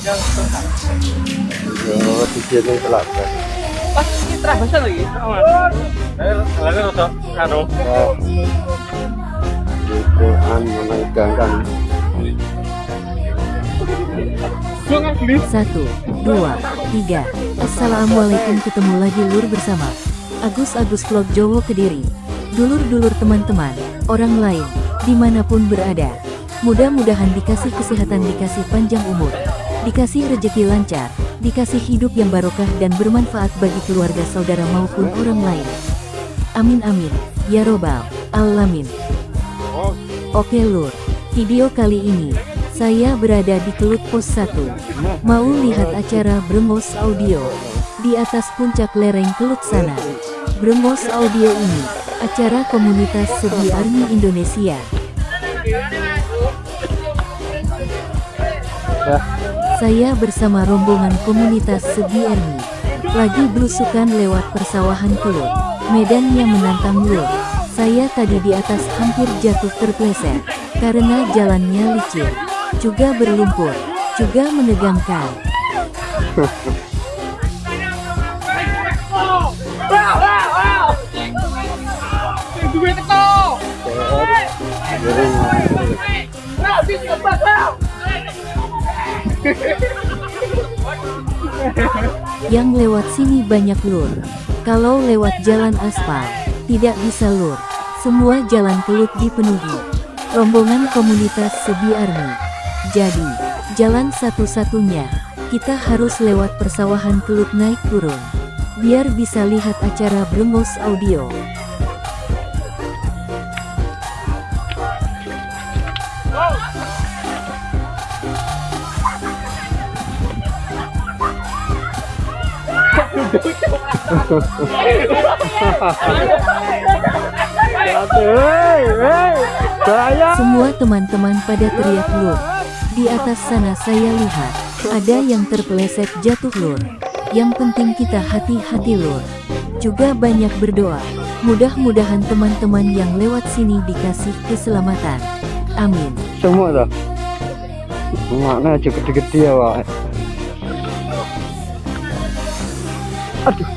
Pas lagi. Satu, dua, tiga. Assalamualaikum ketemu lagi lur bersama Agus Agus Vlog Jowo Kediri. Dulur-dulur teman-teman, orang lain, di mana pun berada. Mudah-mudahan dikasih kesehatan, dikasih panjang umur, dikasih rejeki lancar, dikasih hidup yang barokah dan bermanfaat bagi keluarga saudara maupun orang lain. Amin amin, ya robbal alamin. Oke lur, video kali ini, saya berada di Kelut Pos 1. Mau lihat acara Brengos Audio, di atas puncak lereng Kelut sana. Brengos Audio ini, acara komunitas Sebi Army Indonesia. Saya bersama rombongan komunitas Sebi Army, lagi belusukan lewat persawahan Kelut. Medannya menantang lur. Saya tadi di atas hampir jatuh terpleset, karena jalannya licin, juga berlumpur, juga menegangkan. Yang lewat sini banyak lur. Kalau lewat jalan aspal, tidak bisa lur. Semua jalan kelut dipenuhi. Rombongan komunitas Sebi Army. Jadi, jalan satu-satunya, kita harus lewat persawahan kelut naik turun. Biar bisa lihat acara Brengos Audio. Semua teman-teman pada teriak lur. Di atas sana saya lihat, ada yang terpeleset jatuh lur. Yang penting kita hati-hati lur. Juga banyak berdoa. Mudah-mudahan teman-teman yang lewat sini dikasih keselamatan. Amin. Semua dah. Aja gede-gede ya, Pak. Aduh.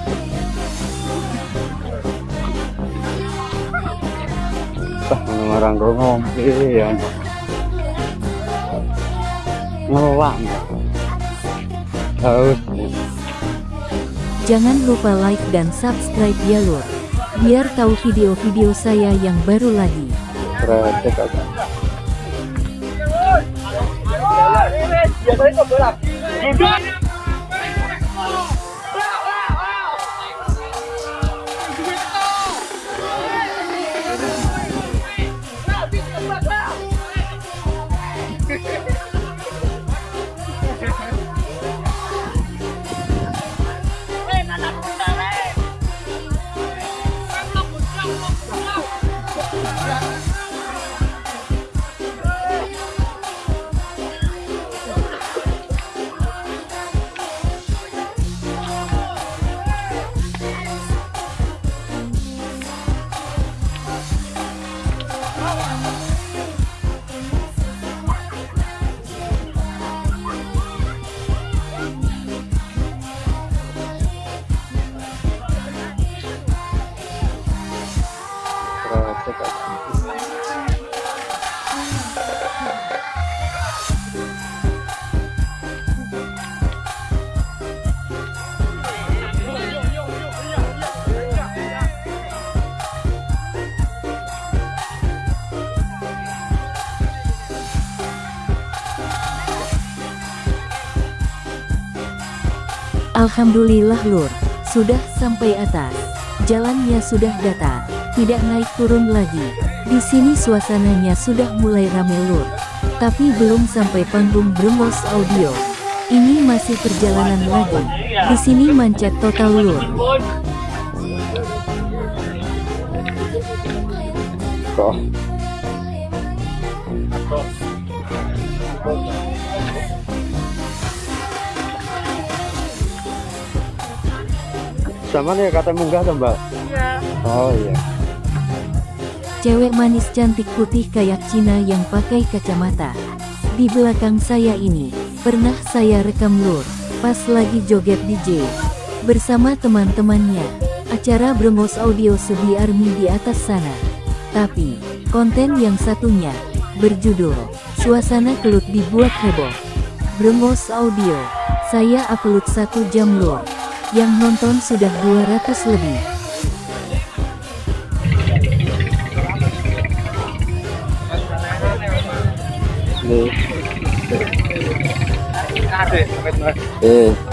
Ah, orang ngombe ya. Ngelang. Haus. Jangan lupa like dan subscribe ya lur. Biar tahu video-video saya yang baru lagi. Kredek aja. Kredek Alhamdulillah lur, sudah sampai atas. Jalannya sudah datar, tidak naik turun lagi. Di sini suasananya sudah mulai rame lur. Tapi belum sampai panggung Brengos Audio. Ini masih perjalanan lagi. Di sini mancet total lur. Kok. Sama nih kata munggah tuh mbak? Iya. Oh iya. Cewek manis cantik putih kayak Cina yang pakai kacamata. Di belakang saya ini, Pernah saya rekam lur, pas lagi joget DJ. Bersama teman-temannya, acara Brengos Audio Sebi Army di atas sana. Tapi, konten yang satunya, berjudul, Suasana Kelut dibuat heboh. Brengos Audio, saya upload satu jam lur. Yang nonton sudah 200 lebih. Eh.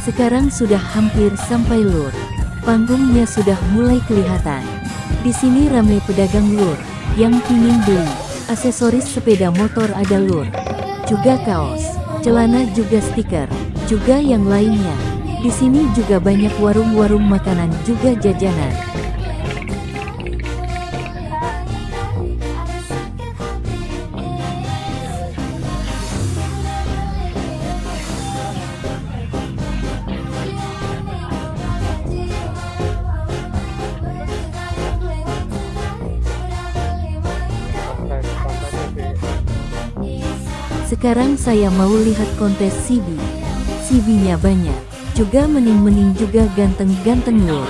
Sekarang sudah hampir sampai lur. Panggungnya sudah mulai kelihatan. Di sini ramai pedagang lur yang pingin beli aksesoris sepeda motor ada lur. Juga kaos, celana juga stiker, juga yang lainnya. Di sini juga banyak warung-warung makanan juga jajanan. Sekarang saya mau lihat kontes CB. CB-nya banyak. Juga mening-mening juga ganteng-ganteng lur.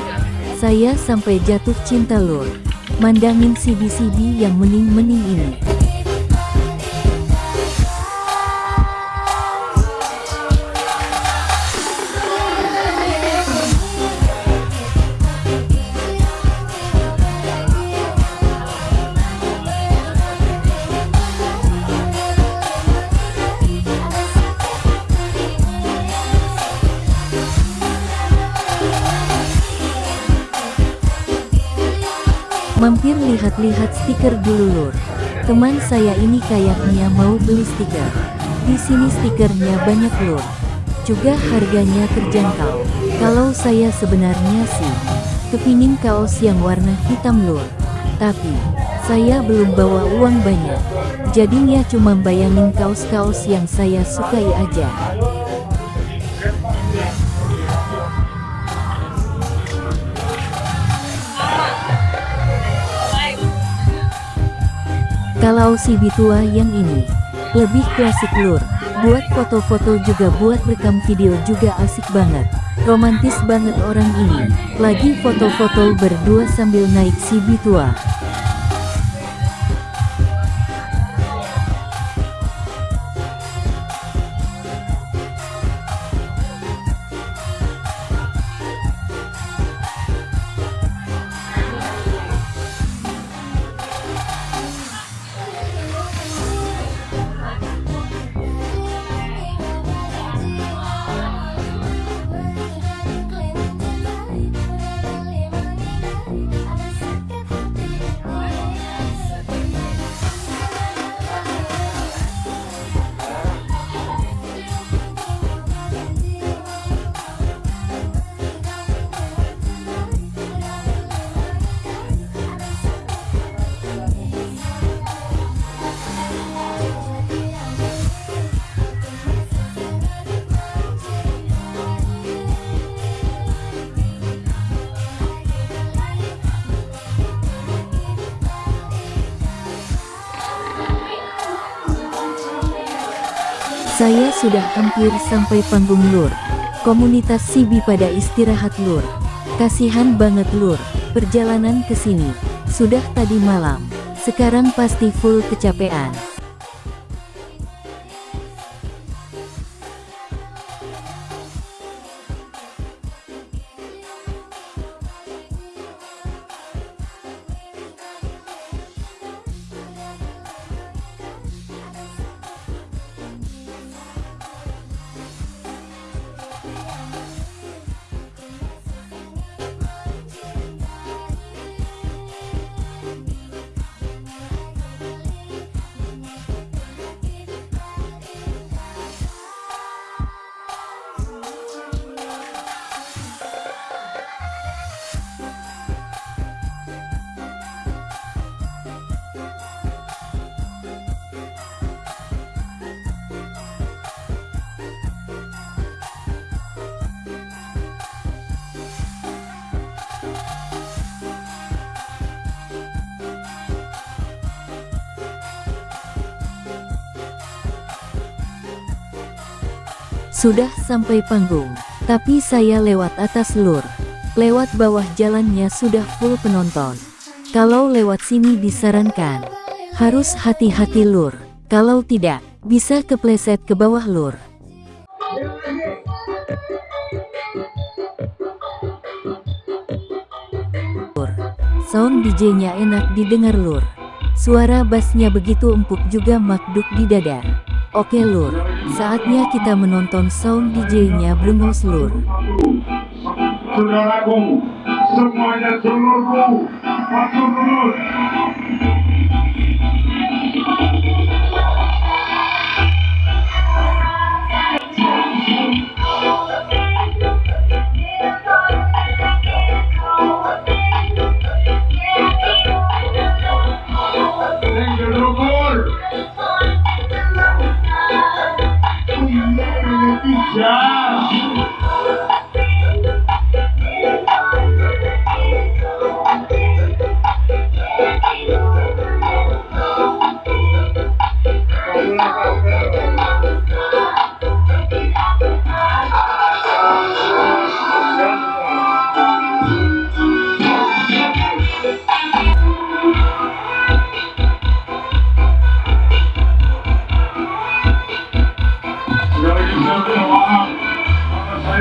Saya sampai jatuh cinta lur. Mandangin CB-CB yang mening-mening ini. Mampir lihat-lihat stiker dulu lur. Teman saya ini kayaknya mau beli stiker. Di sini stikernya banyak lur. Juga harganya terjangkau. Kalau saya sebenarnya sih, kepingin kaos yang warna hitam lur. Tapi, saya belum bawa uang banyak. Jadinya cuma bayangin kaos-kaos yang saya sukai aja. Kalau si Bitua yang ini, lebih klasik lur. Buat foto-foto juga buat rekam video juga asik banget. Romantis banget orang ini. Lagi foto-foto berdua sambil naik si Bitua. Saya sudah hampir sampai panggung lur. Komunitas Sibi pada istirahat lur. Kasihan banget lur, perjalanan ke sini. Sudah tadi malam, sekarang pasti full kecapean. Sudah sampai panggung, tapi saya lewat atas lur. Lewat bawah jalannya sudah full penonton. Kalau lewat sini disarankan, harus hati-hati lur. Kalau tidak, bisa kepleset ke bawah lur. Sound DJ-nya enak didengar lur. Suara bassnya begitu empuk juga makduk di dada. Oke lur, saatnya kita menonton sound DJ-nya Brengos lur. Saudaraku, semuanya seluruh masuk dulu.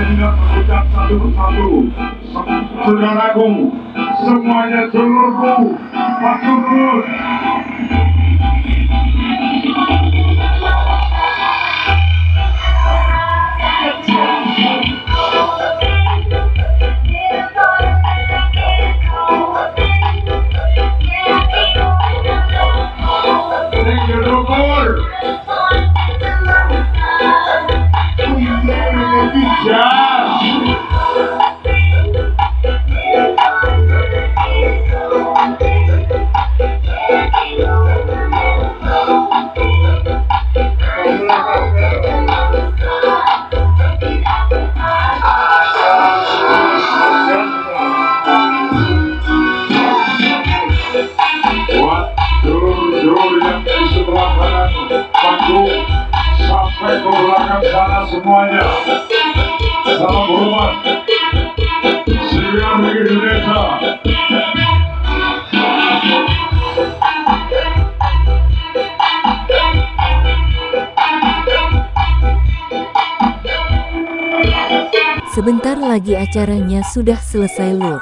Tidak mengucap satu persatu. Saudaraku, semuanya seluruh masuk dulu. Sebentar lagi acaranya sudah selesai lur.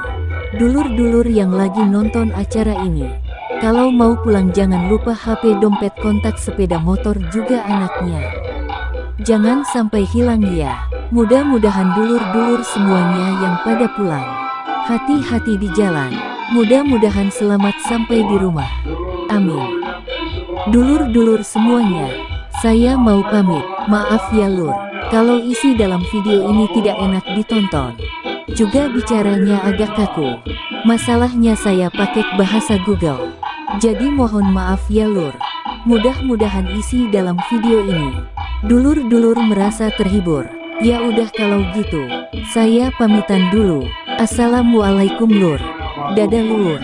Dulur-dulur yang lagi nonton acara ini. Kalau mau pulang jangan lupa HP dompet kontak sepeda motor juga anaknya. Jangan sampai hilang ya. Mudah-mudahan dulur-dulur semuanya yang pada pulang. Hati-hati di jalan. Mudah-mudahan selamat sampai di rumah. Amin. Dulur-dulur semuanya, saya mau pamit. Maaf ya lur, kalau isi dalam video ini tidak enak ditonton. Juga bicaranya agak kaku. Masalahnya saya pakai bahasa Google. Jadi mohon maaf ya lur. Mudah-mudahan isi dalam video ini. Dulur-dulur merasa terhibur. Ya udah kalau gitu, saya pamitan dulu. Assalamualaikum lur. Dadah lur.